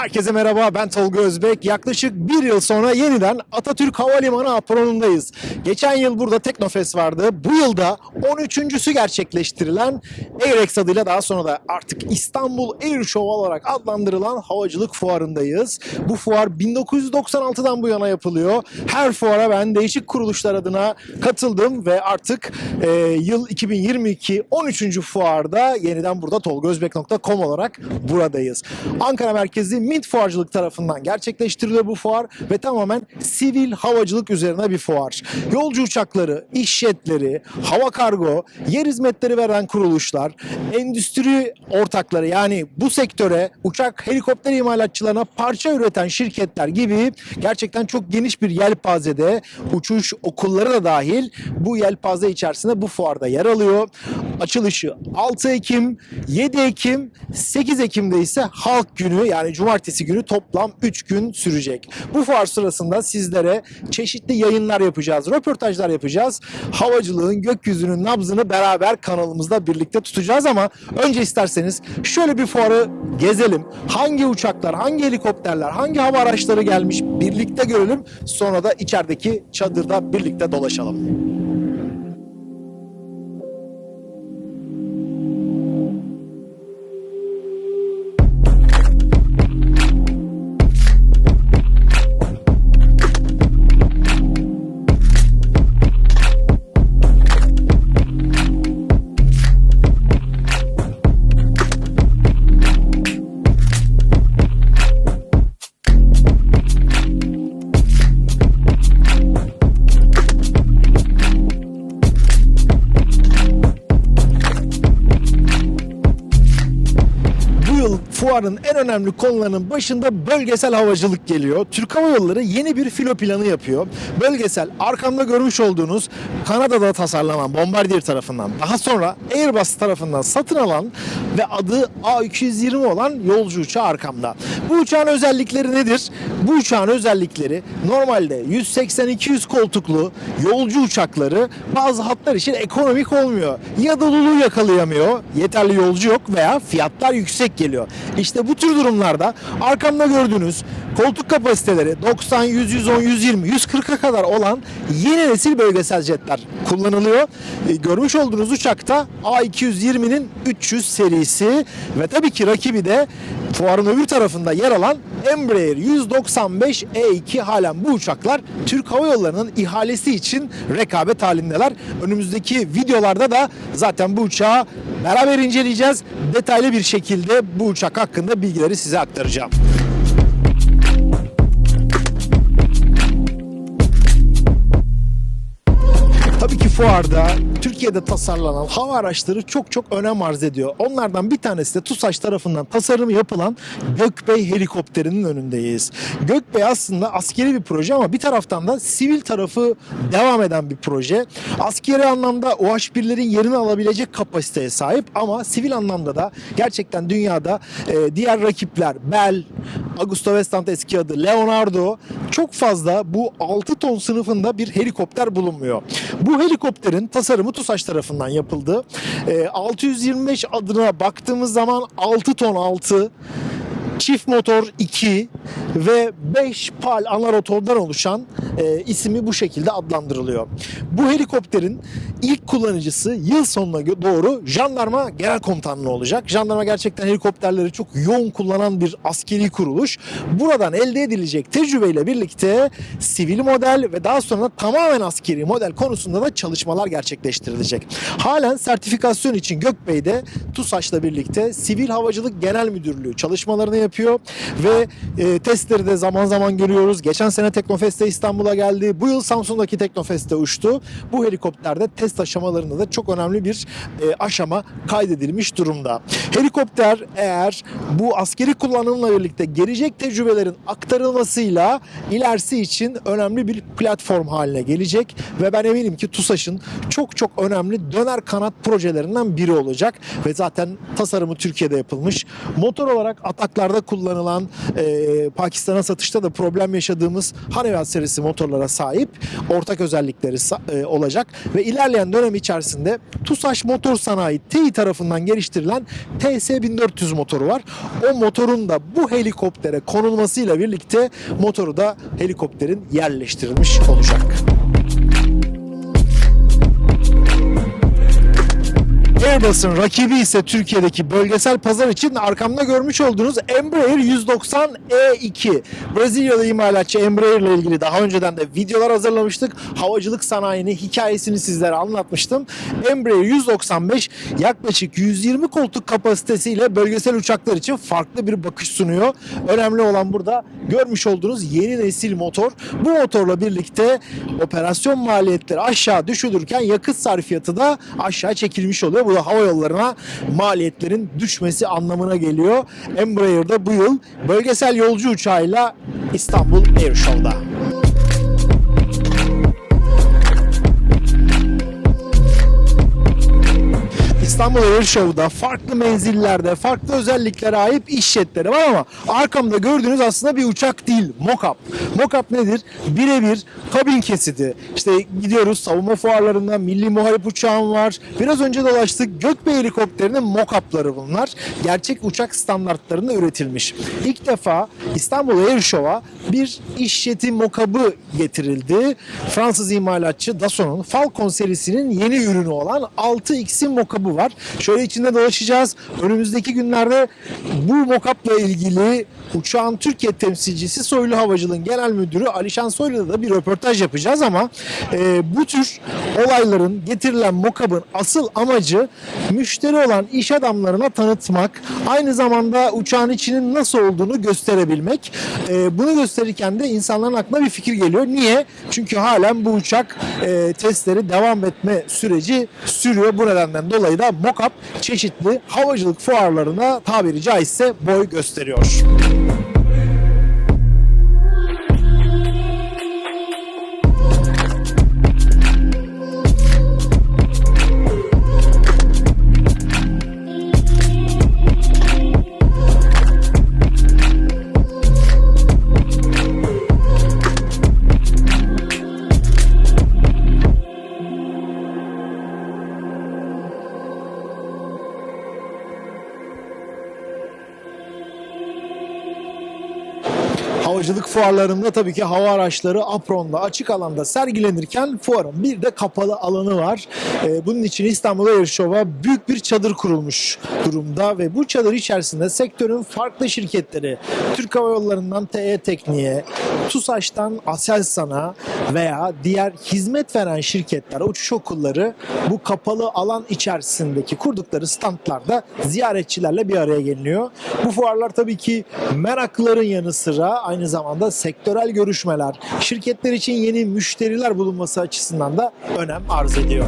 Herkese merhaba ben Tolga Özbek. Yaklaşık bir yıl sonra yeniden Atatürk Havalimanı apronundayız. Geçen yıl burada Teknofest vardı. Bu yılda 13.sü gerçekleştirilen Airex adıyla daha sonra da artık İstanbul Air Show olarak adlandırılan havacılık fuarındayız. Bu fuar 1996'dan bu yana yapılıyor. Her fuara ben değişik kuruluşlar adına katıldım ve artık e, yıl 2022 13. fuarda yeniden burada tolgozbek.com olarak buradayız. Ankara merkezli Mint Fuarcılık tarafından gerçekleştiriliyor bu fuar ve tamamen sivil havacılık üzerine bir fuar. Yolcu uçakları, iş jetleri, hava kargo, yer hizmetleri veren kuruluşlar, endüstri ortakları yani bu sektöre uçak helikopter imalatçılarına parça üreten şirketler gibi gerçekten çok geniş bir yelpazede uçuş okulları da dahil bu yelpaze içerisinde bu fuarda yer alıyor. Açılışı 6 Ekim, 7 Ekim, 8 Ekim'de ise Halk Günü yani Cumartesi günü toplam 3 gün sürecek. Bu fuar sırasında sizlere çeşitli yayınlar yapacağız, röportajlar yapacağız. Havacılığın, gökyüzünün nabzını beraber kanalımızda birlikte tutacağız ama önce isterseniz şöyle bir fuarı gezelim. Hangi uçaklar, hangi helikopterler, hangi hava araçları gelmiş birlikte görelim. Sonra da içerideki çadırda birlikte dolaşalım. Fuarın en önemli konularının başında bölgesel havacılık geliyor. Türk Hava Yolları yeni bir filo planı yapıyor. Bölgesel arkamda görmüş olduğunuz Kanada'da tasarlanan Bombardier tarafından daha sonra Airbus tarafından satın alan ve adı A220 olan yolcu uçağı arkamda. Bu uçağın özellikleri nedir? Bu uçağın özellikleri normalde 180-200 koltuklu yolcu uçakları bazı hatlar için ekonomik olmuyor. Ya doluluğu yakalayamıyor, yeterli yolcu yok veya fiyatlar yüksek geliyor. İşte bu tür durumlarda arkamda gördüğünüz koltuk kapasiteleri 90, 100, 110, 120, 140'a kadar olan yeni nesil bölgesel jetler kullanılıyor. E, görmüş olduğunuz uçakta A220'nin 300 serisi ve tabii ki rakibi de fuarın öbür tarafında yer alan Embraer 195 E2 E halen bu uçaklar Türk Hava Yolları'nın ihalesi için rekabet halindeler. Önümüzdeki videolarda da zaten bu uçağı beraber inceleyeceğiz. Detaylı bir şekilde bu uçak hakkında bilgileri size aktaracağım. Tabii ki fuarda Türkiye'de tasarlanan hava araçları çok çok önem arz ediyor. Onlardan bir tanesi de TUSAŞ tarafından tasarımı yapılan Gökbey helikopterinin önündeyiz. Gökbey aslında askeri bir proje ama bir taraftan da sivil tarafı devam eden bir proje. Askeri anlamda OH-1'lerin yerini alabilecek kapasiteye sahip ama sivil anlamda da gerçekten dünyada e, diğer rakipler Bell, Augusto Westland eski adı Leonardo çok fazla bu 6 ton sınıfında bir helikopter bulunmuyor. Bu helikopterin tasarımı TUSAŞ tarafından yapıldı. Ee, 625 adına baktığımız zaman 6 ton 6 çift motor 2 ve 5 pal ana rotordan oluşan e, ismi bu şekilde adlandırılıyor. Bu helikopterin ilk kullanıcısı yıl sonuna doğru jandarma genel komutanlığı olacak. Jandarma gerçekten helikopterleri çok yoğun kullanan bir askeri kuruluş. Buradan elde edilecek tecrübeyle birlikte sivil model ve daha sonra tamamen askeri model konusunda da çalışmalar gerçekleştirilecek. Halen sertifikasyon için Gökbey'de TUSAŞ'la birlikte Sivil Havacılık Genel Müdürlüğü çalışmalarını yapıyor ve e, testleri de zaman zaman görüyoruz. Geçen sene Teknofest'te İstanbul'a geldi. Bu yıl Samsun'daki Teknofest'te uçtu. Bu helikopterde test aşamalarında da çok önemli bir e, aşama kaydedilmiş durumda. Helikopter eğer bu askeri kullanımla birlikte gelecek tecrübelerin aktarılmasıyla ilerisi için önemli bir platform haline gelecek ve ben eminim ki TUSAŞ'ın çok çok önemli döner kanat projelerinden biri olacak ve zaten tasarımı Türkiye'de yapılmış. Motor olarak ataklarda Pakistan'da kullanılan, e, Pakistan'a satışta da problem yaşadığımız Honeywell serisi motorlara sahip ortak özellikleri e, olacak ve ilerleyen dönem içerisinde TUSAŞ Motor Sanayi TEİ tarafından geliştirilen TS1400 motoru var. O motorun da bu helikoptere konulmasıyla birlikte motoru da helikopterin yerleştirilmiş olacak. Airbus'un rakibi ise Türkiye'deki bölgesel pazar için arkamda görmüş olduğunuz Embraer 190 E2. Brezilyalı imalatçı Embraer ile ilgili daha önceden de videolar hazırlamıştık. Havacılık sanayini, hikayesini sizlere anlatmıştım. Embraer 195 yaklaşık 120 koltuk kapasitesiyle bölgesel uçaklar için farklı bir bakış sunuyor. Önemli olan burada görmüş olduğunuz yeni nesil motor. Bu motorla birlikte operasyon maliyetleri aşağı düşülürken yakıt sarfiyatı da aşağı çekilmiş oluyor. Bu da hava yollarına maliyetlerin düşmesi anlamına geliyor. Embraer'da bu yıl bölgesel yolcu uçağıyla İstanbul Air Show'da. İstanbul Air Show'da farklı menzillerde, farklı özelliklere ait iş jetleri var ama arkamda gördüğünüz aslında bir uçak değil, mock-up. Mock-up nedir? Birebir kabin kesidi. İşte gidiyoruz savunma fuarlarında milli muharip uçağım var. Biraz önce dolaştık Gökbey helikopterinin mock-up'ları bunlar. Gerçek uçak standartlarında üretilmiş. İlk defa İstanbul Air Show'a bir iş jeti mock-up'ı getirildi. Fransız imalatçı Dasson'un Falcon serisinin yeni ürünü olan 6X'in mock-up'ı var. Şöyle içinde dolaşacağız. Önümüzdeki günlerde bu mock-up'la ilgili uçağın Türkiye temsilcisi Soylu Havacılığın Genel Müdürü Alişan Soylu'da da bir röportaj yapacağız ama e, bu tür olayların getirilen mock-up'ın asıl amacı müşteri olan iş adamlarına tanıtmak, aynı zamanda uçağın içinin nasıl olduğunu gösterebilmek. E, bunu gösterirken de insanların aklına bir fikir geliyor. Niye? Çünkü halen bu uçak e, testleri devam etme süreci sürüyor. Bu nedenden dolayı da mock-up çeşitli havacılık fuarlarına tabiri caizse boy gösteriyor. Havacılık fuarlarında tabii ki hava araçları apronda, açık alanda sergilenirken fuarın bir de kapalı alanı var. Ee, bunun için İstanbul Air Show'a büyük bir çadır kurulmuş durumda ve bu çadır içerisinde sektörün farklı şirketleri, Türk Hava Yolları'ndan TE Tekniğe, TUSAŞ'tan Aselsan'a veya diğer hizmet veren şirketler, uçuş okulları bu kapalı alan içerisindeki kurdukları standlarda ziyaretçilerle bir araya geliniyor. Bu fuarlar tabii ki meraklıların yanı sıra aynı zamanda sektörel görüşmeler, şirketler için yeni müşteriler bulunması açısından da önem arz ediyor.